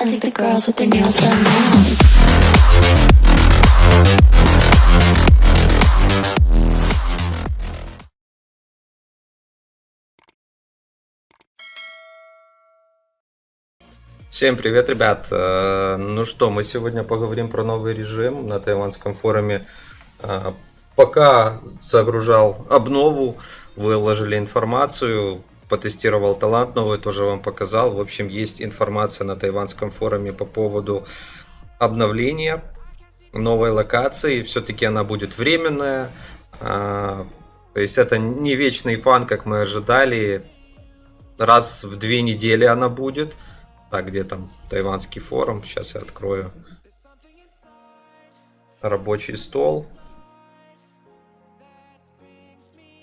I think the girls with their nails done now. Всем привет, ребят! Э, Ну что, мы сегодня поговорим про новый режим на тайванском форуме. Э, Пока загружал обнову, выложили информацию, потестировал талант новый, тоже вам показал. В общем, есть информация на тайванском форуме по поводу обновления новой локации. Все-таки она будет временная. Э, То есть это не вечный фан, как мы ожидали. Раз в две недели она будет. Так, где там тайванский форум? Сейчас я открою. Рабочий стол.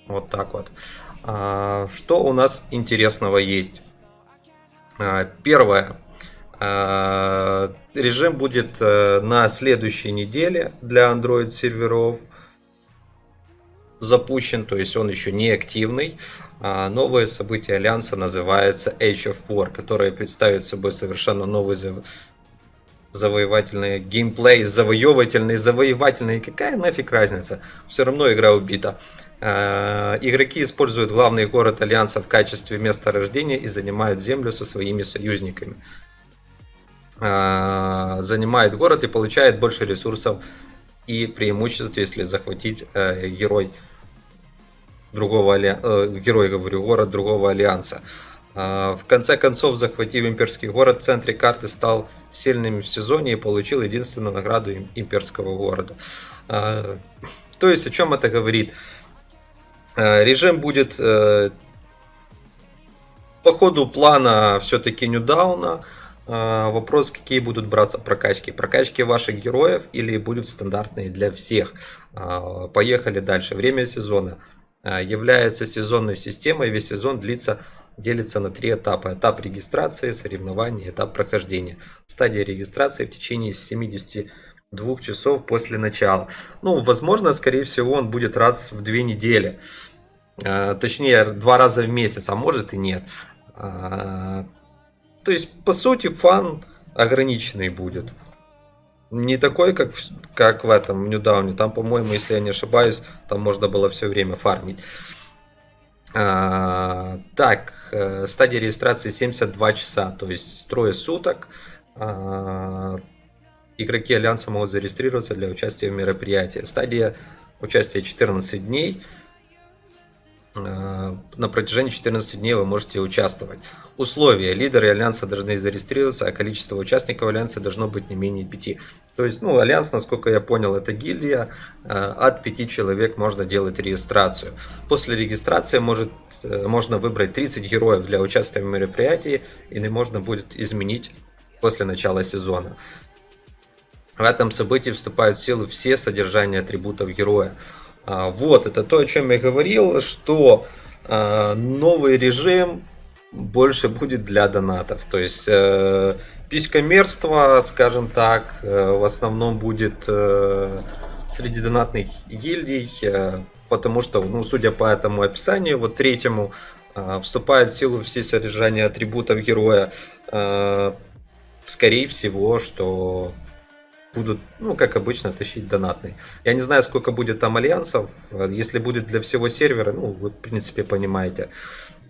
Вот так вот. А, Что у нас интересного есть? А, Первое. А, Режим будет э, на следующей неделе для Android серверов запущен, то есть он еще не активный. Новое событие Альянса называется Age of War, которое представит собой совершенно новый зав... завоевательный геймплей, завоевательный, завоевательный. Какая нафиг разница? Все равно игра убита. А, Игроки используют главный город Альянса в качестве места рождения и занимают землю со своими союзниками. А, Занимает город и получает больше ресурсов и преимуществ, если захватить э, герой другого э, герой, говорю, город другого альянса. В конце концов, захватив имперский город в центре карты, стал сильным в сезоне и получил единственную награду им- имперского города. То есть, о чем это говорит? Э, Режим будет э, по ходу плана все-таки нюдауна. А, Вопрос, какие будут браться прокачки. Прокачки ваших героев или будут стандартные для всех. Поехали дальше. Время сезона является сезонной системой. Весь сезон длится делится на три этапа. Этап регистрации, соревнований, этап прохождения. Стадия регистрации в течение 72 часов после начала. Ну, возможно, скорее всего, он будет раз в две недели. А, Точнее, два раза в месяц, а может и нет. А, То есть, по сути, фан ограниченный будет. Не такой, как, в- как в этом Ньюдауне. Там, по-моему, если я не ошибаюсь, там можно было все время фармить. А, так, э, стадия регистрации 72 часа, то есть трое суток. Игроки Альянса могут зарегистрироваться для участия в мероприятии. Стадия участия 14 дней. А, На протяжении 14 дней вы можете участвовать. Условия. Лидеры Альянса должны зарегистрироваться, а количество участников Альянса должно быть не менее 5. То есть, ну, Альянс, насколько я понял, это гильдия. э, От 5 человек можно делать регистрацию. После регистрации может, э, можно выбрать 30 героев для участия в мероприятии, или можно будет изменить после начала сезона. В этом событии вступают в силу все содержания атрибутов героя. А, Вот, это то, о чем я говорил, что а, новый режим больше будет для донатов. То есть э, писькомерство, скажем так, э, в основном будет э, среди донатных гильдий, э, потому что, ну, судя по этому описанию, вот третьему, э, вступает в силу все содержания атрибутов героя. Э, Скорее всего, что будут, ну, как обычно, тащить донатный. Я не знаю, сколько будет там альянсов. Если будет для всего сервера, ну, вы, в принципе, понимаете,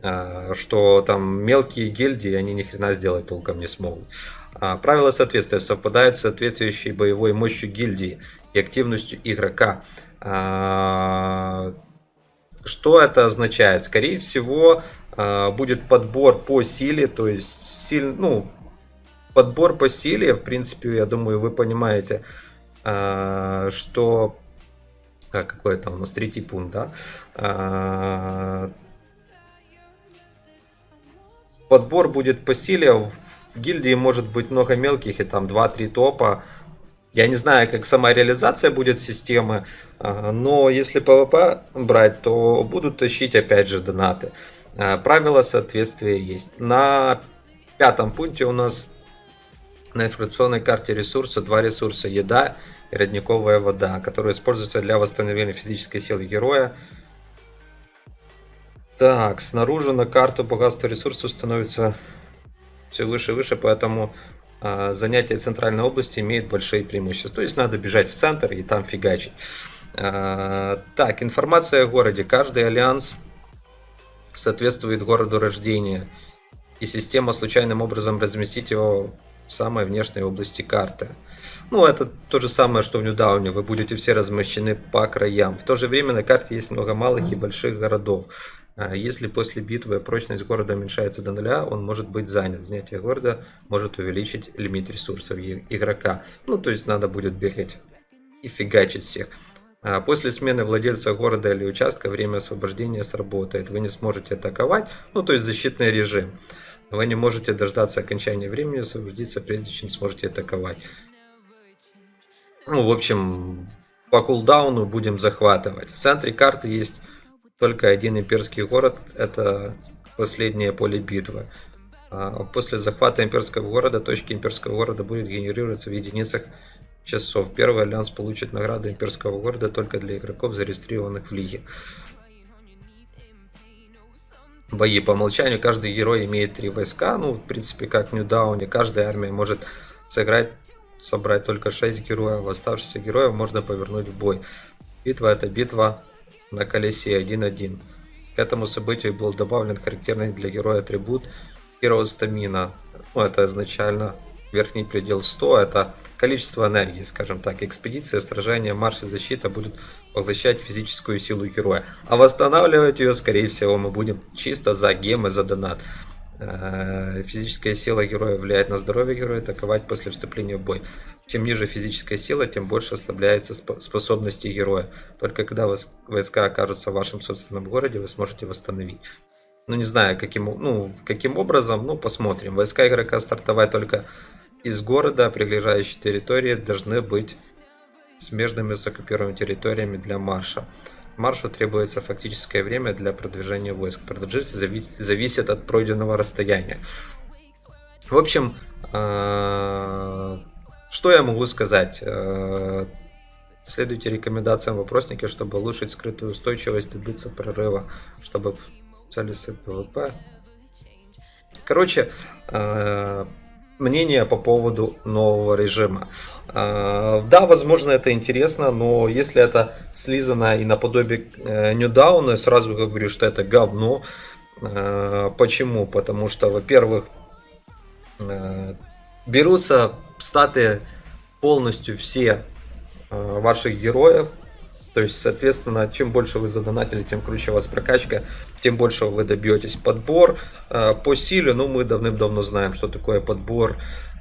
а, что там мелкие гильдии, они ни хрена сделать толком не смогут. А, Правила соответствия совпадают с соответствующей боевой мощью гильдии и активностью игрока. А, Что это означает? Скорее всего, будет подбор по силе, то есть силь, ну, подбор по силе, в принципе, я думаю, вы понимаете, а, что... А, какой это у нас третий пункт, да? А, Подбор будет по силе. В гильдии может быть много мелких, и там 2-3 топа. Я не знаю, как сама реализация будет системы, а, но если PvP брать, то будут тащить опять же донаты. Правила соответствия есть. На пятом пункте у нас на информационной карте ресурса два ресурса еда и родниковая вода, которые используются для восстановления физической силы героя. Так, снаружи на карту богатство ресурсов становится все выше и выше, поэтому а, занятие центральной области имеет большие преимущества. То есть надо бежать в центр и там фигачить. А, так, информация о городе. Каждый альянс соответствует городу рождения. И система случайным образом разместить его в самой внешней области карты. Ну, это то же самое, что в Ньюдауне. Вы будете все размещены по краям. В то же время на карте есть много малых и больших городов. А если после битвы прочность города уменьшается до нуля, он может быть занят. Занятие города может увеличить лимит ресурсов игрока. Ну, то есть надо будет бегать и фигачить всех. А после смены владельца города или участка время освобождения сработает. Вы не сможете атаковать, ну то есть защитный режим. Вы не можете дождаться окончания времени освободиться, прежде чем сможете атаковать. Ну, в общем, по кулдауну будем захватывать. В центре карты есть только один имперский город, это последнее поле битвы. А после захвата имперского города, точки имперского города будет генерироваться в единицах часов. Первый альянс получит награду имперского города только для игроков, зарегистрированных в лиге. Бои по умолчанию. Каждый герой имеет три войска. Ну, в принципе, как в Ньюдауне. Каждая армия может сыграть, собрать только 6 героев. Оставшихся героев можно повернуть в бой. Битва это битва на колесе 1-1. К этому событию был добавлен характерный для героя атрибут Hero Stamina. Ну, это изначально верхний предел 100, это количество энергии, скажем так. Экспедиция, сражение, марш и защита будут поглощать физическую силу героя. А восстанавливать ее, скорее всего, мы будем чисто за гемы, за донат. Э, физическая сила героя влияет на здоровье героя, атаковать после вступления в бой. Чем ниже физическая сила, тем больше ослабляется способности героя. Только когда войска окажутся в вашем собственном городе, вы сможете восстановить. Ну, не знаю, каким, ну, каким образом, ну, посмотрим. Войска игрока стартовать только из города, прилежащей территории должны быть смежными с оккупированными территориями для марша. Маршу требуется фактическое время для продвижения войск. Продолжительность зависит от пройденного расстояния. В общем, э, что я могу сказать? Э, следуйте рекомендациям вопросника, чтобы улучшить скрытую устойчивость, добиться прорыва, чтобы цели ПВП. Короче, э, мнение по поводу нового режима. А, да, возможно, это интересно, но если это слизано и наподобие э, New Dawn а, сразу говорю, что это говно. Почему? Потому что, во-первых, э, берутся статы полностью все э, ваших героев, то есть, соответственно, чем больше вы задонатили, тем круче у вас прокачка, тем больше вы добьетесь. Подбор э, по силе, ну, мы давным-давно знаем, что такое подбор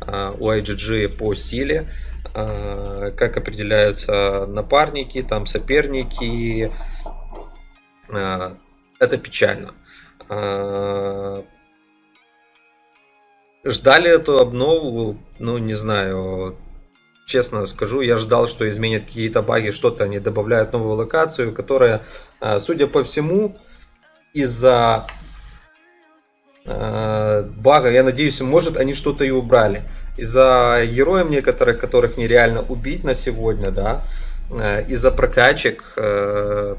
э, у IGG по силе, э, как определяются напарники, там соперники. Это печально. Ждали эту обнову, ну, не знаю, честно скажу, я ждал, что изменят какие-то баги, что-то они добавляют новую локацию, которая, а, судя по всему, из-за э, бага, я надеюсь, может они что-то и убрали. Из-за героев некоторых, которых нереально убить на сегодня, да, э, из-за прокачек, э,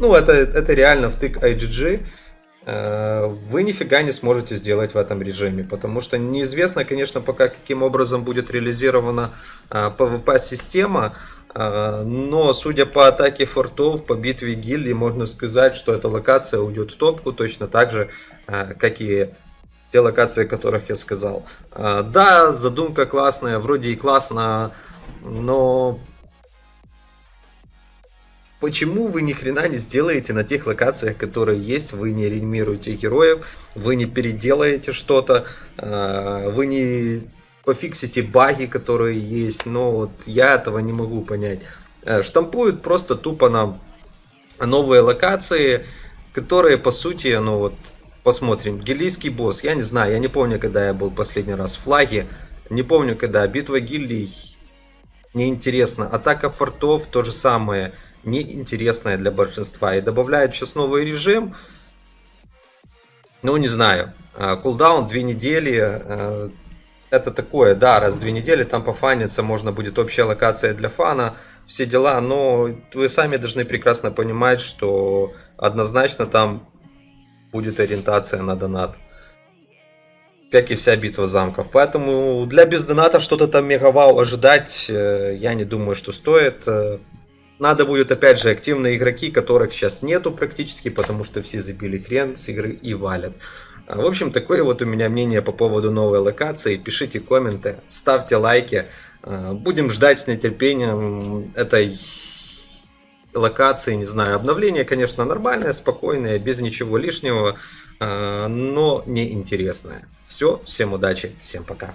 ну, это, это реально втык IGG, Э, вы нифига не сможете сделать в этом режиме, потому что неизвестно, конечно, пока каким образом будет реализирована э, э, но судя по атаке фортов, по битве гильдии, можно сказать, что эта локация уйдет в топку точно так же, как и те локации, о которых я сказал. Да, задумка классная, вроде и классно, но Почему вы ни хрена не сделаете на тех локациях, которые есть, вы не реанимируете героев, вы не переделаете что-то, а, вы не пофиксите баги, которые есть, но вот я этого не могу понять. Э, штампуют просто тупо нам новые локации, которые по сути, ну вот, посмотрим, гильдийский босс, я не знаю, я не помню, когда я был последний раз в флаге, не помню, когда. Битва гильдий, неинтересно, атака фортов, то же самое, неинтересная для большинства. И добавляют сейчас новый режим. Ну, не знаю. Кулдаун две недели. А, это такое, да, раз в две недели там пофаниться, можно будет общая локация для фана, все дела, но вы сами должны прекрасно понимать, что однозначно там будет ориентация на донат. как и вся битва замков. Поэтому для бездоната что-то там мегавау ожидать, э, я не думаю, что стоит. Надо будет, опять же, активные игроки, которых сейчас нету практически, потому что все забили хрен с игры и валят. А, в общем, такое вот у меня мнение по поводу новой локации. Пишите комменты, ставьте лайки. А, будем ждать с нетерпением этой локации, не знаю, обновление, конечно, нормальное, спокойное, без ничего лишнего, а, но не интересное. Все, всем удачи, всем пока.